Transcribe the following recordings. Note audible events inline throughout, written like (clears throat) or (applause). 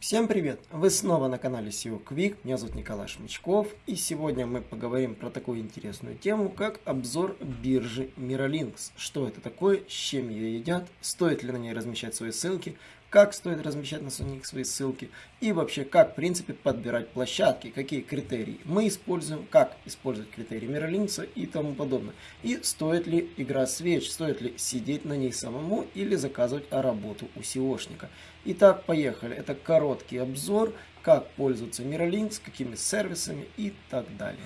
Всем привет! Вы снова на канале SEO Quick, меня зовут Николай Шмычков и сегодня мы поговорим про такую интересную тему, как обзор биржи Miralinx. Что это такое, с чем ее едят, стоит ли на ней размещать свои ссылки, как стоит размещать на них свои ссылки и вообще как в принципе подбирать площадки, какие критерии мы используем, как использовать критерии Миролинкса и тому подобное. И стоит ли игра свеч, стоит ли сидеть на ней самому или заказывать работу у SEOшника. Итак, поехали. Это короткий обзор, как пользоваться Miralinks, какими сервисами и так далее.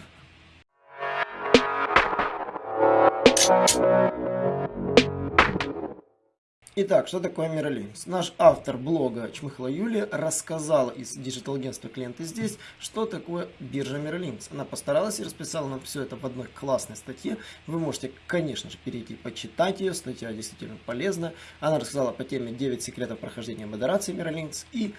Итак, что такое Миролинкс? Наш автор блога Чмыхла Юлия рассказала из digital-агентства Клиенты есть, что такое биржа Miralinks. Она постаралась и расписала нам все это в одной классной статье. Вы можете, конечно же, перейти почитать ее. Статья действительно полезна. Она рассказала по теме 9 секретов прохождения модерации Миролинкс. И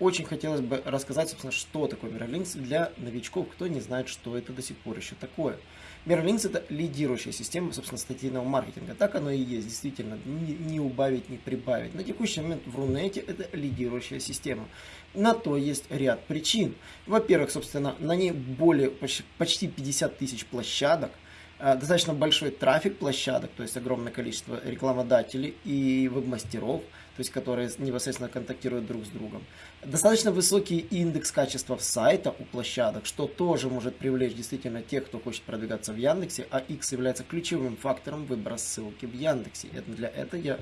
очень хотелось бы рассказать, собственно, что такое Миролинкс для новичков, кто не знает, что это до сих пор еще такое. Мерлинкс это лидирующая система, собственно, статейного маркетинга. Так оно и есть, действительно, не, не убавить, не прибавить. На текущий момент в Рунете это лидирующая система. На то есть ряд причин. Во-первых, собственно, на ней более почти 50 тысяч площадок, э, достаточно большой трафик площадок, то есть огромное количество рекламодателей и веб-мастеров – то есть которые непосредственно контактируют друг с другом. Достаточно высокий индекс качества сайта у площадок, что тоже может привлечь действительно тех, кто хочет продвигаться в Яндексе, а X является ключевым фактором выбора ссылки в Яндексе. И для этого я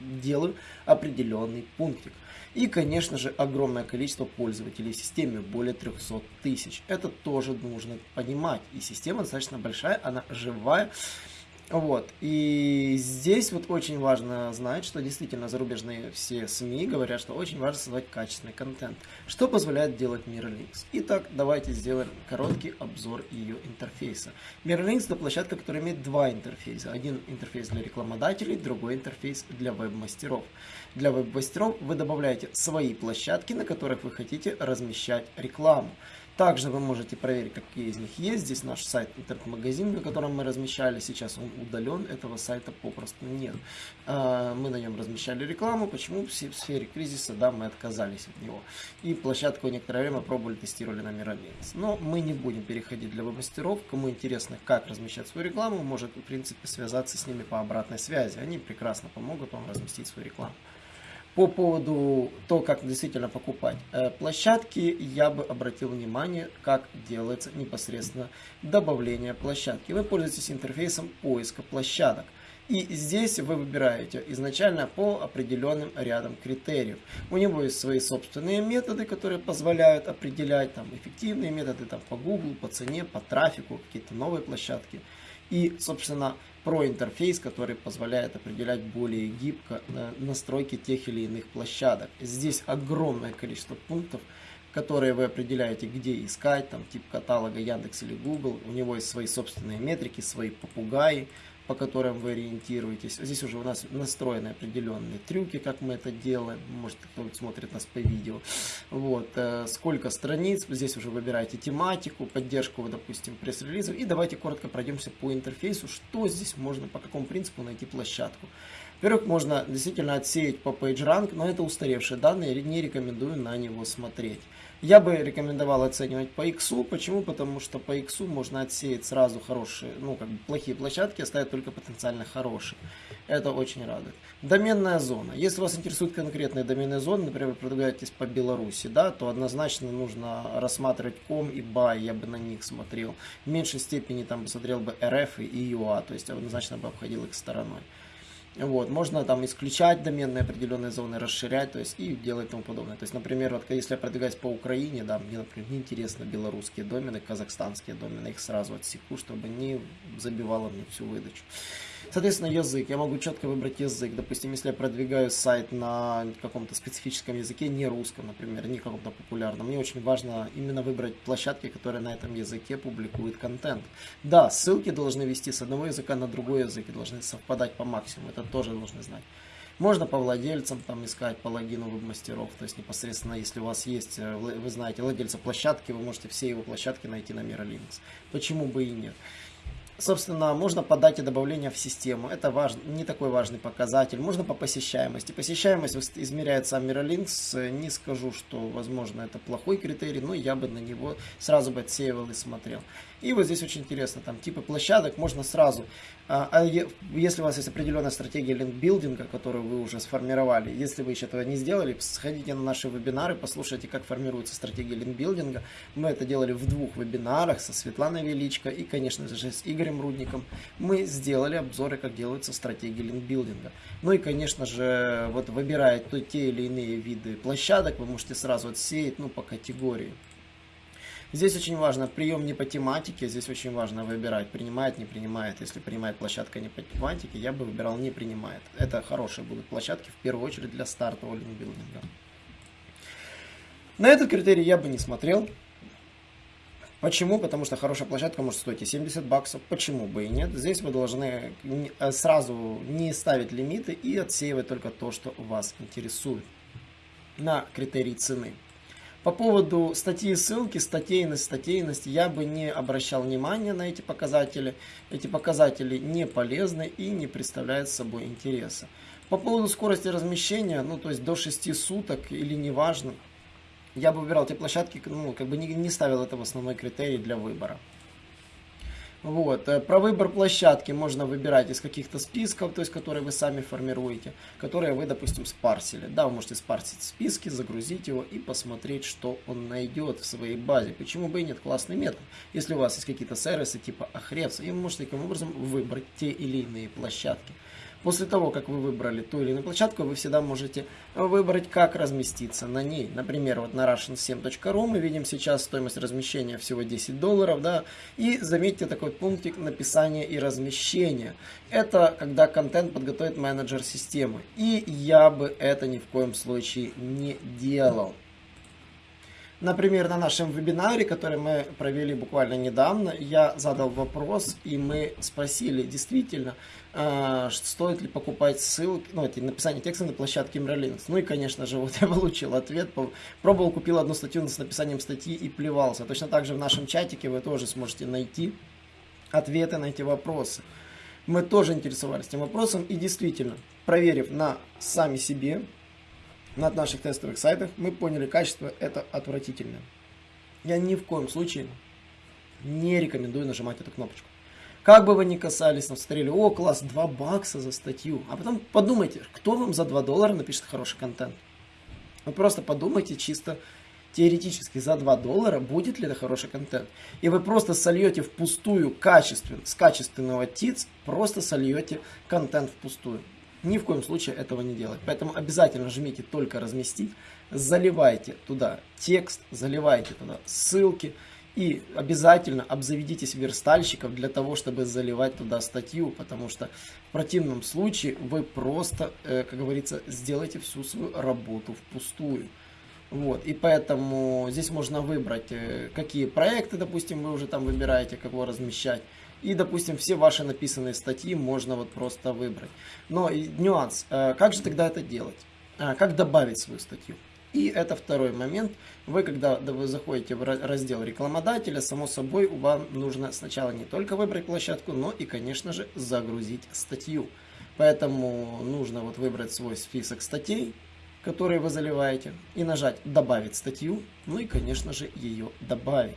делаю определенный пунктик. И, конечно же, огромное количество пользователей в системе, более 300 тысяч. Это тоже нужно понимать. И система достаточно большая, она живая. Вот. И здесь вот очень важно знать, что действительно зарубежные все СМИ говорят, что очень важно создавать качественный контент, что позволяет делать Mirrorlinks. Итак, давайте сделаем короткий обзор ее интерфейса. Mirrorlinks это площадка, которая имеет два интерфейса. Один интерфейс для рекламодателей, другой интерфейс для веб-мастеров. Для веб-мастеров вы добавляете свои площадки, на которых вы хотите размещать рекламу. Также вы можете проверить, какие из них есть. Здесь наш сайт интернет-магазин, на котором мы размещали. Сейчас он удален, этого сайта попросту нет. А, мы на нем размещали рекламу. Почему? В сфере кризиса, да, мы отказались от него. И площадку некоторое время пробовали, тестировали на Мироминс. Но мы не будем переходить для веб-мастеров. Кому интересно, как размещать свою рекламу, может, в принципе, связаться с ними по обратной связи. Они прекрасно помогут вам разместить свою рекламу по поводу того, как действительно покупать э, площадки, я бы обратил внимание, как делается непосредственно добавление площадки. Вы пользуетесь интерфейсом поиска площадок. И здесь вы выбираете изначально по определенным рядам критериев. У него есть свои собственные методы, которые позволяют определять там, эффективные методы там, по Google, по цене, по трафику, какие-то новые площадки. И, собственно, про интерфейс, который позволяет определять более гибко настройки тех или иных площадок. Здесь огромное количество пунктов, которые вы определяете, где искать, там тип каталога Яндекс или Google. У него есть свои собственные метрики, свои попугаи, по которым вы ориентируетесь. Здесь уже у нас настроены определенные трюки, как мы это делаем. Может, кто смотрит нас по видео. Вот. Э, сколько страниц. Здесь уже выбираете тематику, поддержку, допустим, пресс-релизов. И давайте коротко пройдемся по интерфейсу, что здесь можно, по какому принципу найти площадку. Во-первых, можно действительно отсеять по PageRank, но это устаревшие данные, не рекомендую на него смотреть. Я бы рекомендовал оценивать по X. Почему? Потому что по X можно отсеять сразу хорошие, ну, как бы плохие площадки, оставить только потенциально хорошие. Это очень радует. Доменная зона. Если вас интересует конкретная доменная зона, например, продвигаетесь по Беларуси, да, то однозначно нужно рассматривать ком и бай, я бы на них смотрел. В меньшей степени там смотрел бы РФ и ЮА, то есть однозначно бы обходил их стороной. Вот, можно там исключать доменные определенные зоны, расширять, то есть и делать тому подобное. То есть, например, вот если я продвигаюсь по Украине, да, мне, например, не интересно белорусские домены, казахстанские домены, их сразу отсеку, чтобы не забивало мне всю выдачу. Соответственно, язык. Я могу четко выбрать язык. Допустим, если я продвигаю сайт на каком-то специфическом языке, не русском, например, не каком-то популярном, мне очень важно именно выбрать площадки, которые на этом языке публикуют контент. Да, ссылки должны вести с одного языка на другой язык и должны совпадать по максимуму. Это тоже нужно знать. Можно по владельцам там искать, по логину веб-мастеров. То есть непосредственно, если у вас есть, э, вы знаете, владельца площадки, вы можете все его площадки найти на Miralinks. Почему бы и нет. Собственно, можно по дате добавления в систему. Это важ... не такой важный показатель. Можно по посещаемости. Посещаемость измеряет сам Miralinks. Не скажу, что, возможно, это плохой критерий, но я бы на него сразу бы отсеивал и смотрел. И вот здесь очень интересно, там типы площадок можно сразу. А, а если у вас есть определенная стратегия линкбилдинга, которую вы уже сформировали, если вы еще этого не сделали, сходите на наши вебинары, послушайте, как формируется стратегия линкбилдинга. Мы это делали в двух вебинарах со Светланой Величко и, конечно же, с Игорем Рудником. Мы сделали обзоры, как делаются стратегии линкбилдинга. Ну и, конечно же, вот выбирая то, те или иные виды площадок, вы можете сразу отсеять ну, по категории. Здесь очень важно прием не по тематике, здесь очень важно выбирать, принимает, не принимает. Если принимает площадка не по тематике, я бы выбирал не принимает. Это хорошие будут площадки, в первую очередь для стартового линкбилдинга. На этот критерий я бы не смотрел. Почему? Потому что хорошая площадка может стоить и 70 баксов. Почему бы и нет? Здесь вы должны э, сразу не ставить лимиты и отсеивать только то, что вас интересует на критерий цены. По поводу статьи ссылки, статейность, статейность, я бы не обращал внимания на эти показатели. Эти показатели не полезны и не представляют собой интереса. По поводу скорости размещения, ну то есть до 6 суток или неважно, я бы выбирал те площадки, ну как бы не, не ставил это в основной критерий для выбора. Вот. Э, про выбор площадки можно выбирать из каких-то списков, то есть которые вы сами формируете, которые вы, допустим, спарсили. Да, вы можете спарсить списки, загрузить его и посмотреть, что он найдет в своей базе. Почему бы и нет? Классный метод. Если у вас есть какие-то сервисы типа Ahrefs, и вы можете таким образом выбрать те или иные площадки. После того, как вы выбрали ту или иную площадку, вы всегда можете выбрать, как разместиться на ней. Например, вот на russian7.ru мы видим сейчас стоимость размещения всего 10 долларов, да, и заметьте такой пунктик написания и размещения. Это когда контент подготовит менеджер системы. И я бы это ни в коем случае не делал. Например, на нашем вебинаре, который мы провели буквально недавно, я задал вопрос, и мы спросили, действительно, а, стоит ли покупать ссылки, ну, эти написание текста на площадке Miralinks. Ну и, конечно же, (laughs) вот я получил ответ. Пробовал, купил одну статью с написанием статьи и плевался. Точно так же в нашем чатике вы тоже сможете найти ответы на эти вопросы. Мы тоже интересовались этим вопросом и действительно, проверив на сами себе, на наших тестовых сайтах, мы поняли, качество это отвратительное. Я ни в коем случае не рекомендую нажимать эту кнопочку. Как бы вы ни касались, там смотрели, о, класс, 2 бакса за статью. А потом подумайте, кто вам за 2 доллара напишет хороший контент. Вы просто подумайте чисто теоретически за 2 доллара, будет ли это хороший контент. И вы просто сольете впустую качественно, с качественного ТИЦ, просто сольете контент впустую. Ни в коем случае этого не делать. Поэтому обязательно жмите только разместить, заливайте туда текст, заливайте туда ссылки, и обязательно обзаведитесь верстальщиков для того, чтобы заливать туда статью, потому что в противном случае вы просто, э, как говорится, сделаете всю свою работу впустую. Вот, и поэтому здесь можно выбрать, э, какие проекты, допустим, вы уже там выбираете, кого размещать. И, допустим, все ваши написанные статьи можно вот просто выбрать. Но нюанс, э, как же тогда это делать? Как добавить свою статью? И это второй момент. Вы, когда вы заходите в раздел рекламодателя, само собой, вам нужно сначала не только выбрать площадку, но и, конечно же, загрузить статью. Поэтому нужно вот выбрать свой список статей, которые вы заливаете, и нажать «Добавить статью», ну и, конечно же, ее добавить.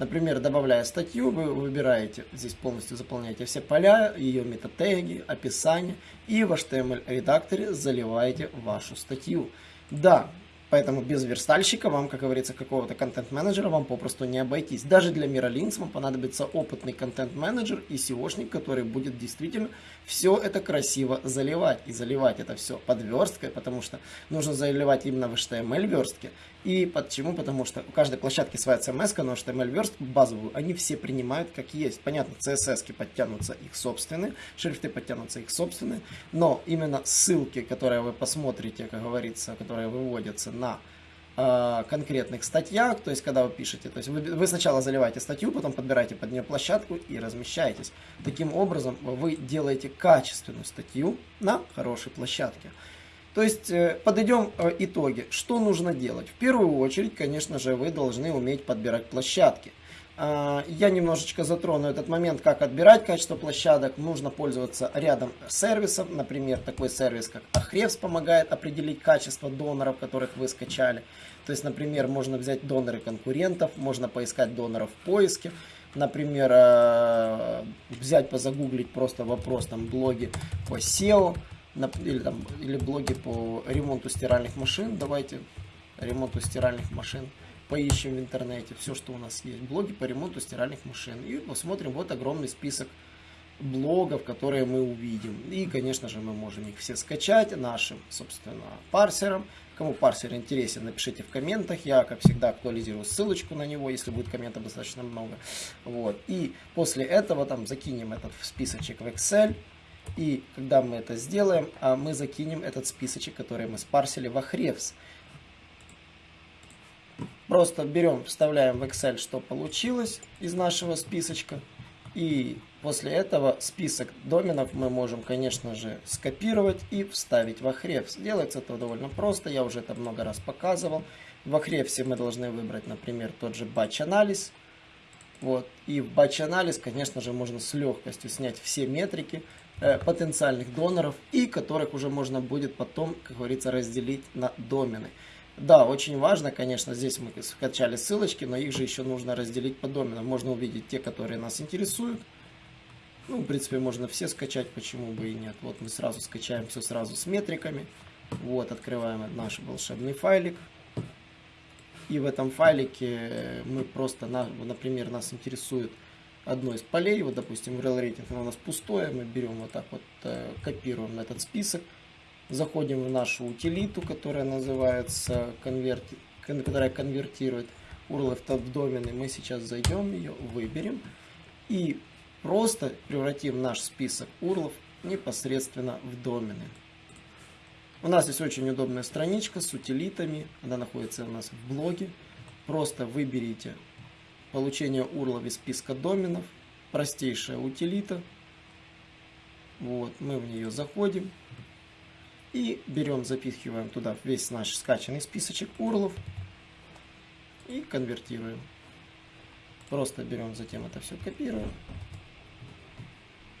Например, добавляя статью, вы выбираете, здесь полностью заполняете все поля, ее метатеги, описание, и в HTML-редакторе заливаете вашу статью. Да, Поэтому без верстальщика вам, как говорится, какого-то контент-менеджера вам попросту не обойтись. Даже для Miralinks вам понадобится опытный контент-менеджер и SEOшник, который будет действительно все это красиво заливать. И заливать это все под версткой, потому что нужно заливать именно в HTML верстке. И почему? Потому что у каждой площадки своя CMS, но HTML верстку базовую они все принимают как есть. Понятно, CSS подтянутся их собственные, шрифты подтянутся их собственные, но именно ссылки, которые вы посмотрите, как говорится, которые выводятся на э, конкретных статьях, то есть когда вы пишете, то есть вы, вы сначала заливаете статью, потом подбираете под нее площадку и размещаетесь. Таким образом вы делаете качественную статью на хорошей площадке. То есть э, подойдем э, итоги. Что нужно делать? В первую очередь, конечно же, вы должны уметь подбирать площадки. А, я немножечко затрону этот момент, как отбирать качество площадок. Нужно пользоваться рядом сервисов. Например, такой сервис, как Ahrefs помогает определить качество доноров, которых вы скачали. То есть, например, можно взять доноры конкурентов, можно поискать доноров в поиске. Например, а, взять, позагуглить просто вопрос там блоги по SEO или, там, или блоги по ремонту стиральных машин. Давайте ремонту стиральных машин поищем в интернете все, что у нас есть. Блоги по ремонту стиральных машин. И посмотрим вот огромный список блогов, которые мы увидим. И, конечно же, мы можем их все скачать нашим, собственно, парсером. Кому парсер интересен, напишите в комментах. Я, как всегда, актуализирую ссылочку на него, если будет комментов достаточно много. Вот. И после этого там закинем этот списочек в Excel. И когда мы это сделаем, а мы закинем этот списочек, который мы спарсили в Ahrefs. Просто берем, вставляем в Excel, что получилось из нашего списочка. И после этого список доменов мы можем, конечно же, скопировать и вставить в Ahrefs. Делается это довольно просто, я уже это много раз показывал. В Ahrefs мы должны выбрать, например, тот же батч-анализ. Вот. И в батч-анализ, конечно же, можно с легкостью снять все метрики э, потенциальных доноров и которых уже можно будет потом, как говорится, разделить на домены. Да, очень важно, конечно, здесь мы скачали ссылочки, но их же еще нужно разделить по доменам. Можно увидеть те, которые нас интересуют. Ну, в принципе, можно все скачать, почему бы и нет. Вот мы сразу скачаем все сразу с метриками. Вот, открываем наш волшебный файлик. И в этом файлике мы просто, например, нас интересует одно из полей. Вот, допустим, rel рейтинг у нас пустое. Мы берем вот так вот, э, копируем этот список Заходим в нашу утилиту, которая называется конверти, которая конвертирует URL в домены. Мы сейчас зайдем ее, выберем и просто превратим наш список URL непосредственно в домены. У нас здесь очень удобная страничка с утилитами. Она находится у нас в блоге. Просто выберите получение URL из списка доменов. Простейшая утилита. Вот, мы в нее заходим. И берем, запихиваем туда весь наш скачанный списочек урлов и конвертируем. Просто берем, затем это все копируем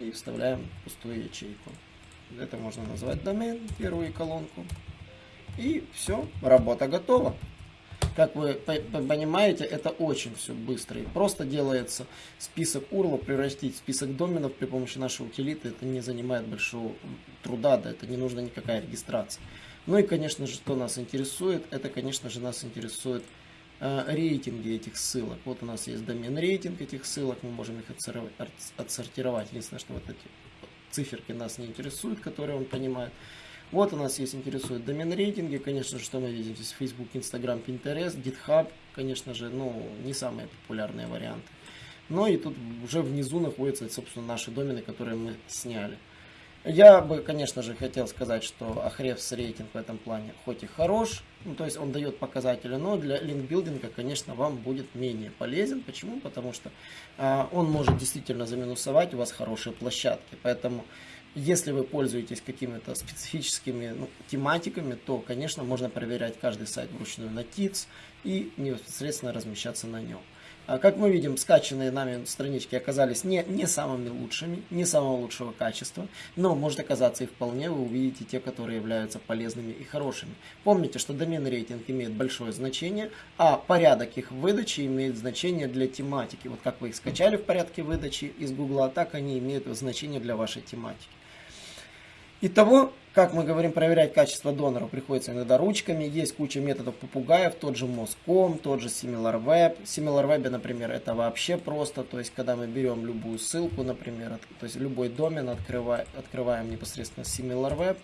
и вставляем пустую ячейку. Это можно назвать домен, первую колонку. И все, работа готова. Как вы понимаете, это очень все быстро. И просто делается список URL, превратить в список доменов при помощи нашей утилиты. Это не занимает большого труда, да, это не нужна никакая регистрация. Ну и, конечно же, что нас интересует, это, конечно же, нас интересует э, рейтинги этих ссылок. Вот у нас есть домен рейтинг этих ссылок, мы можем их отсортировать. Единственное, что вот эти циферки нас не интересуют, которые он понимает. Вот у нас есть интересует домен рейтинги, конечно же, что мы видим здесь Facebook, Instagram, Pinterest, GitHub, конечно же, ну, не самые популярные варианты. Но и тут уже внизу находятся, собственно, наши домены, которые мы сняли. Я бы, конечно же, хотел сказать, что Ahrefs рейтинг в этом плане хоть и хорош, ну, то есть он дает показатели, но для линкбилдинга, конечно, вам будет менее полезен. Почему? Потому что а, он может действительно заминусовать у вас хорошие площадки. Поэтому если вы пользуетесь какими-то специфическими ну, тематиками, то, конечно, можно проверять каждый сайт вручную на TITS и непосредственно размещаться на нем. А как мы видим, скачанные нами странички оказались не, не самыми лучшими, не самого лучшего качества, но может оказаться и вполне вы увидите те, которые являются полезными и хорошими. Помните, что домен рейтинг имеет большое значение, а порядок их выдачи имеет значение для тематики. Вот как вы их скачали в порядке выдачи из Гугла, так они имеют значение для вашей тематики. Итого, как мы говорим, проверять качество донора приходится иногда ручками. Есть куча методов попугаев, тот же Moscom, тот же SimilarWeb. SimilarWeb, например, это вообще просто. То есть, когда мы берем любую ссылку, например, то есть любой домен, открываем, открываем непосредственно SimilarWeb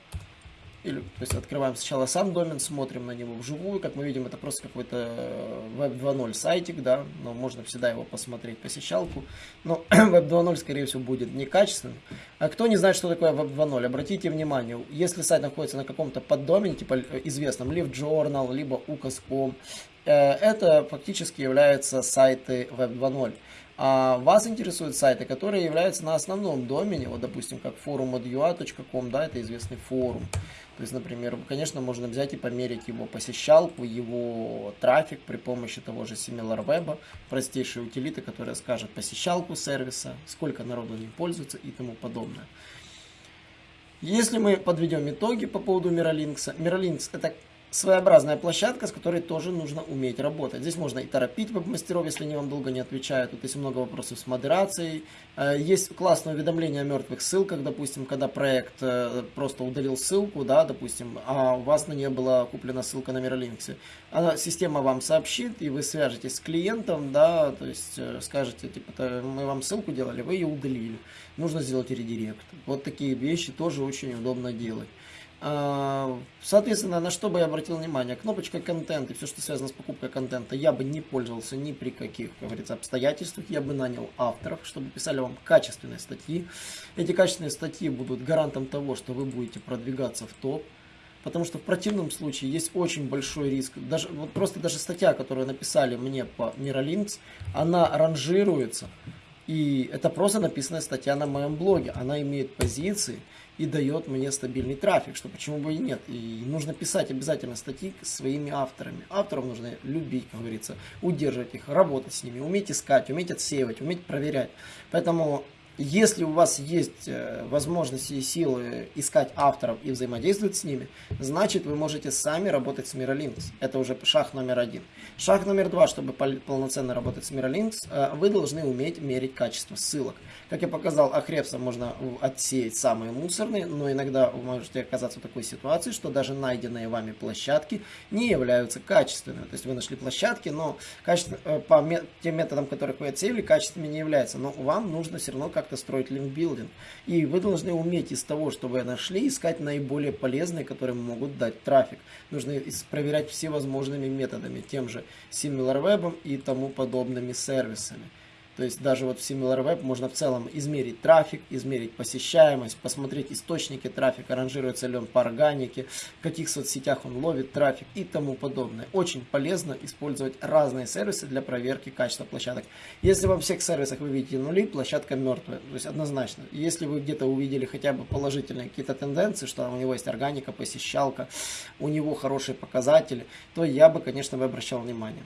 или, то есть открываем сначала сам домен, смотрим на него вживую. Как мы видим, это просто какой-то Web 2.0 сайтик, да, но можно всегда его посмотреть, посещалку. Но (clears throat) Web 2.0, скорее всего, будет некачественным. А кто не знает, что такое Web 2.0, обратите внимание, если сайт находится на каком-то поддомене, типа э, известном Live Journal, либо UCAS.com, э, это фактически являются сайты Web 2.0. А вас интересуют сайты, которые являются на основном домене, вот, допустим, как forum.ua.com, да, это известный форум. То есть, например, конечно, можно взять и померить его посещалку, его трафик при помощи того же SimilarWeb, простейшей утилиты, которая скажет посещалку сервиса, сколько народу не пользуется и тому подобное. Если мы подведем итоги по поводу Miralinks, Miralinks это своеобразная площадка, с которой тоже нужно уметь работать. Здесь можно и торопить веб-мастеров, если они вам долго не отвечают. Тут есть много вопросов с модерацией. Э, есть классное уведомление о мертвых ссылках, допустим, когда проект э, просто удалил ссылку, да, допустим, а у вас на нее была куплена ссылка на Miralinks. Она, система вам сообщит, и вы свяжетесь с клиентом, да, то есть э, скажете, типа, мы вам ссылку делали, вы ее удалили. Нужно сделать редирект. Вот такие вещи тоже очень удобно делать. А, соответственно, на что бы я обратил внимание? Кнопочка контент и все, что связано с покупкой контента, я бы не пользовался ни при каких, как говорится, обстоятельствах. Я бы нанял авторов, чтобы писали вам качественные статьи. Эти качественные статьи будут гарантом того, что вы будете продвигаться в топ. Потому что в противном случае есть очень большой риск. Даже, вот просто даже статья, которую написали мне по Miralinks, она ранжируется. И это просто написанная статья на моем блоге. Она имеет позиции и дает мне стабильный трафик, что почему бы и нет. И нужно писать обязательно статьи своими авторами. Авторов нужно любить, как говорится, удерживать их, работать с ними, уметь искать, уметь отсеивать, уметь проверять. Поэтому если у вас есть э, возможности и силы искать авторов и взаимодействовать с ними, значит вы можете сами работать с Miralinks. Это уже шаг номер один. Шаг номер два, чтобы полноценно работать с Miralinks, э, вы должны уметь мерить качество ссылок. Как я показал, Ахрепса можно отсеять самые мусорные, но иногда вы можете оказаться в такой ситуации, что даже найденные вами площадки не являются качественными. То есть вы нашли площадки, но качество, э, по тем методам, которых вы отсеяли, качественными не являются. Но вам нужно все равно как-то строить линкбилдинг. И вы должны уметь из того, что вы нашли, искать наиболее полезные, которые могут дать трафик. Нужно проверять всевозможными методами, тем же SimilarWeb и тому подобными сервисами. То есть даже вот в SimilarWeb можно в целом измерить трафик, измерить посещаемость, посмотреть источники трафика, ранжируется ли он по органике, в каких соцсетях он ловит трафик и тому подобное. Очень полезно использовать разные сервисы для проверки качества площадок. Если во всех сервисах вы видите нули, площадка мертвая. То есть однозначно. Если вы где-то увидели хотя бы положительные какие-то тенденции, что у него есть органика, посещалка, у него хорошие показатели, то я бы, конечно, бы обращал внимание.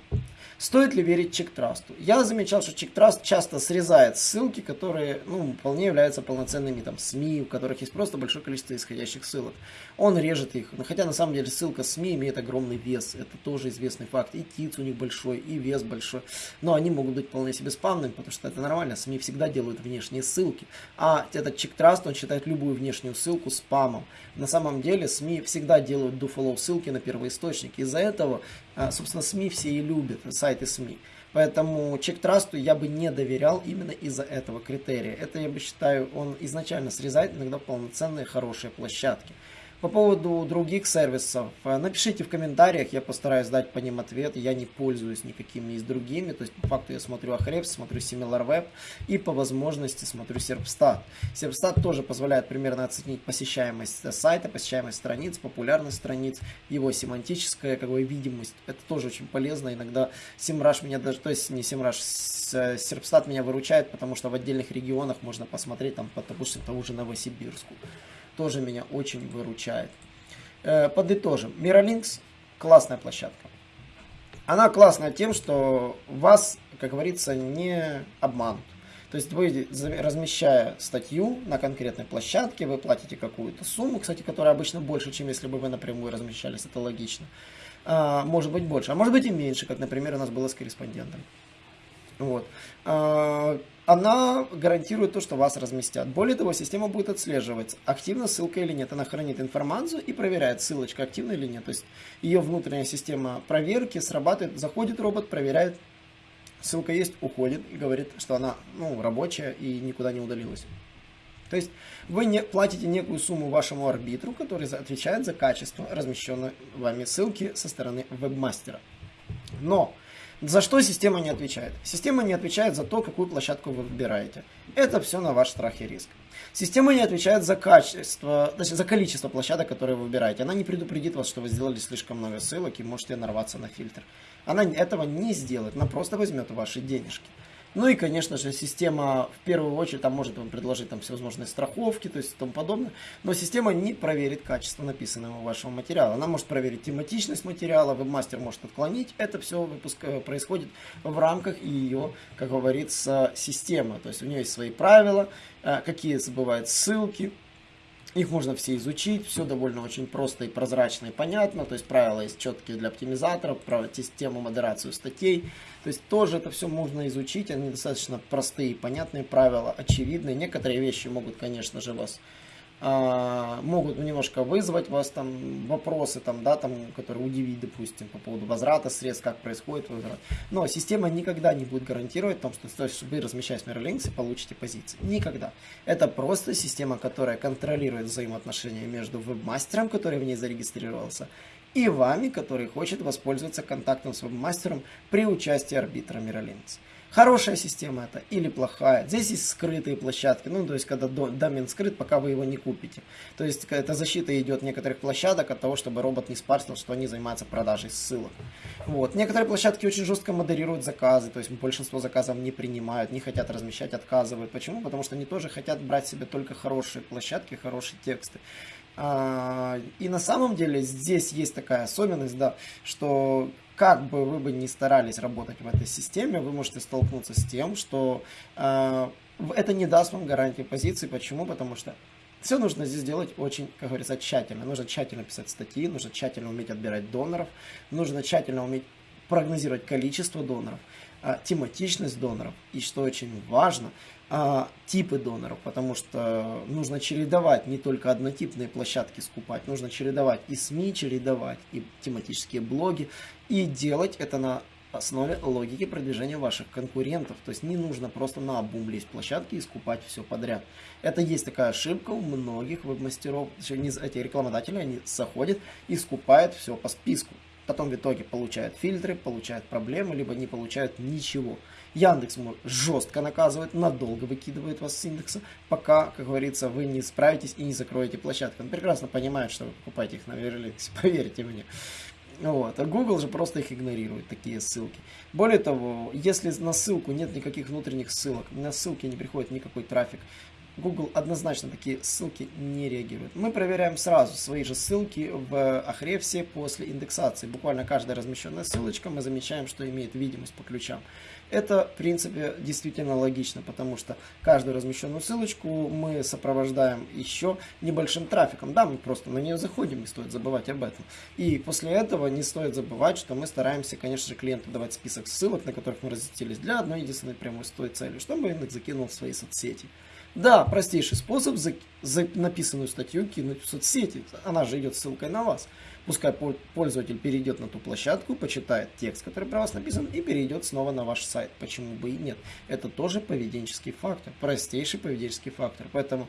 Стоит ли верить чектрасту? Я замечал, что чектраст часто срезает ссылки, которые ну, вполне являются полноценными там, СМИ, у которых есть просто большое количество исходящих ссылок. Он режет их. Но хотя на самом деле ссылка СМИ имеет огромный вес. Это тоже известный факт. И ТИЦ у них большой, и вес большой. Но они могут быть вполне себе спамными, потому что это нормально. СМИ всегда делают внешние ссылки. А этот чектраст, он считает любую внешнюю ссылку спамом. На самом деле СМИ всегда делают do ссылки на первоисточник. Из-за этого а, собственно, СМИ все и любят, сайты СМИ. Поэтому чек-трасту я бы не доверял именно из-за этого критерия. Это, я бы считаю, он изначально срезает иногда полноценные хорошие площадки. По поводу других сервисов, э, напишите в комментариях, я постараюсь дать по ним ответ. Я не пользуюсь никакими из другими, то есть по факту я смотрю Ahrefs, смотрю SimilarWeb и по возможности смотрю Serpstat. Serpstat тоже позволяет примерно оценить посещаемость сайта, посещаемость страниц, популярность страниц, его семантическая как бы, видимость. Это тоже очень полезно. Иногда SEMrush меня даже, то есть не SEMrush, Serpstat меня выручает, потому что в отдельных регионах можно посмотреть, там, допустим, того же Новосибирску тоже меня очень выручает. Э, подытожим. Miralinks классная площадка. Она классная тем, что вас, как говорится, не обманут. То есть вы, размещая статью на конкретной площадке, вы платите какую-то сумму, кстати, которая обычно больше, чем если бы вы напрямую размещались, это логично. А, может быть больше, а может быть и меньше, как, например, у нас было с корреспондентом. Вот. А, она гарантирует то, что вас разместят. Более того, система будет отслеживать, активна ссылка или нет. Она хранит информацию и проверяет, ссылочка активна или нет. То есть ее внутренняя система проверки срабатывает, заходит робот, проверяет, ссылка есть, уходит и говорит, что она ну, рабочая и никуда не удалилась. То есть вы не платите некую сумму вашему арбитру, который отвечает за качество размещенной вами ссылки со стороны вебмастера. Но за что система не отвечает? Система не отвечает за то, какую площадку вы выбираете. Это все на ваш страх и риск. Система не отвечает за качество, точнее, за количество площадок, которые вы выбираете. Она не предупредит вас, что вы сделали слишком много ссылок и можете нарваться на фильтр. Она этого не сделает, она просто возьмет ваши денежки. Ну и, конечно же, система в первую очередь там может вам предложить там всевозможные страховки, то есть и тому подобное. Но система не проверит качество написанного вашего материала. Она может проверить тематичность материала, вебмастер может отклонить. Это все выпуск, э, происходит в рамках ее, как говорится, системы. То есть у нее есть свои правила, э, какие бывают ссылки, их можно все изучить, все довольно очень просто и прозрачно и понятно, то есть правила есть четкие для оптимизаторов, систему модерацию статей, то есть тоже это все можно изучить, они достаточно простые, понятные правила, очевидные, некоторые вещи могут, конечно же, вас могут немножко вызвать вас там вопросы, там, да, там, которые удивить, допустим, по поводу возврата средств, как происходит возврат. Но система никогда не будет гарантировать том, что, вы, размещаясь в Mirrorlinks, получите позиции. Никогда. Это просто система, которая контролирует взаимоотношения между вебмастером, который в ней зарегистрировался, и вами, который хочет воспользоваться контактом с вебмастером при участии арбитра Mirrorlinks. Хорошая система это или плохая. Здесь есть скрытые площадки, ну то есть когда домен скрыт, пока вы его не купите. То есть эта защита идет некоторых площадок от того, чтобы робот не спарсил, что они занимаются продажей ссылок. Вот. Некоторые площадки очень жестко модерируют заказы, то есть большинство заказов не принимают, не хотят размещать, отказывают. Почему? Потому что они тоже хотят брать себе только хорошие площадки, хорошие тексты. А, и на самом деле здесь есть такая особенность, да, что как бы вы бы ни старались работать в этой системе, вы можете столкнуться с тем, что э, это не даст вам гарантии позиции. Почему? Потому что все нужно здесь делать очень, как говорится, тщательно. Нужно тщательно писать статьи, нужно тщательно уметь отбирать доноров, нужно тщательно уметь прогнозировать количество доноров, тематичность доноров. И что очень важно, а, типы доноров, потому что нужно чередовать не только однотипные площадки скупать, нужно чередовать и СМИ, чередовать и тематические блоги, и делать это на основе логики продвижения ваших конкурентов. То есть не нужно просто на обум лезть площадки и скупать все подряд. Это есть такая ошибка у многих веб-мастеров, эти рекламодатели, они заходят и скупают все по списку. Потом в итоге получают фильтры, получают проблемы, либо не получают ничего. Яндекс жестко наказывает, надолго выкидывает вас с индекса, пока, как говорится, вы не справитесь и не закроете площадку. Он прекрасно понимает, что вы покупаете их на Верликсе, (laughs) поверьте мне. Вот. А Google же просто их игнорирует, такие ссылки. Более того, если на ссылку нет никаких внутренних ссылок, на ссылки не приходит никакой трафик, Google однозначно такие ссылки не реагирует. Мы проверяем сразу свои же ссылки в Ahrefs после индексации. Буквально каждая размещенная ссылочка мы замечаем, что имеет видимость по ключам. Это, в принципе, действительно логично, потому что каждую размещенную ссылочку мы сопровождаем еще небольшим трафиком. Да, мы просто на нее заходим, не стоит забывать об этом. И после этого не стоит забывать, что мы стараемся, конечно же, клиенту давать список ссылок, на которых мы разместились для одной единственной прямой с той целью, чтобы индекс закинул в свои соцсети. Да, простейший способ за, за написанную статью кинуть в соцсети. Она же идет ссылкой на вас. Пускай пользователь перейдет на ту площадку, почитает текст, который про вас написан, и перейдет снова на ваш сайт. Почему бы и нет? Это тоже поведенческий фактор, простейший поведенческий фактор. Поэтому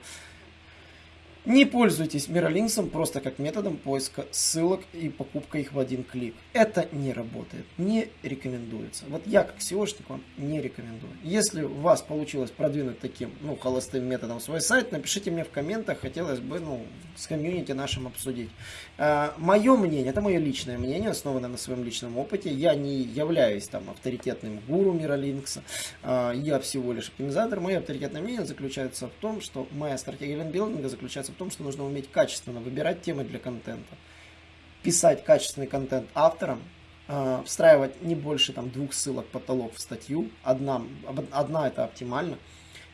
не пользуйтесь Миролинксом просто как методом поиска ссылок и покупка их в один клик. Это не работает, не рекомендуется. Вот я как SEOшник вам не рекомендую. Если у вас получилось продвинуть таким, ну, холостым методом свой сайт, напишите мне в комментах, хотелось бы, ну, с комьюнити нашим обсудить. А, мое мнение, это мое личное мнение, основанное на своем личном опыте. Я не являюсь там авторитетным гуру Миролинкса, а, я всего лишь оптимизатор. Мое авторитетное мнение заключается в том, что моя стратегия лендбилдинга заключается в том, что нужно уметь качественно выбирать темы для контента, писать качественный контент авторам, э, встраивать не больше там, двух ссылок потолок в статью, одна, одна это оптимально,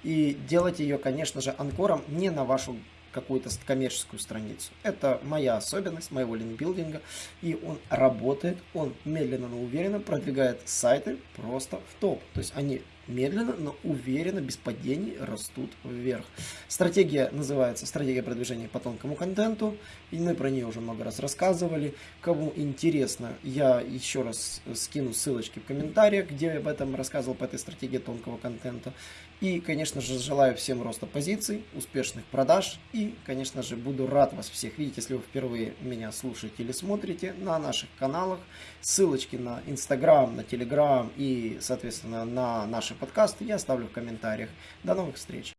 и делать ее, конечно же, анкором не на вашу какую-то коммерческую страницу. Это моя особенность моего линкбилдинга, и он работает, он медленно, но уверенно продвигает сайты просто в топ. То есть они медленно, но уверенно, без падений растут вверх. Стратегия называется «Стратегия продвижения по тонкому контенту», и мы про нее уже много раз рассказывали. Кому интересно, я еще раз скину ссылочки в комментариях, где я об этом рассказывал по этой стратегии тонкого контента. И, конечно же, желаю всем роста позиций, успешных продаж. И, конечно же, буду рад вас всех видеть, если вы впервые меня слушаете или смотрите на наших каналах. Ссылочки на Инстаграм, на Телеграм и, соответственно, на наши подкасты я оставлю в комментариях. До новых встреч!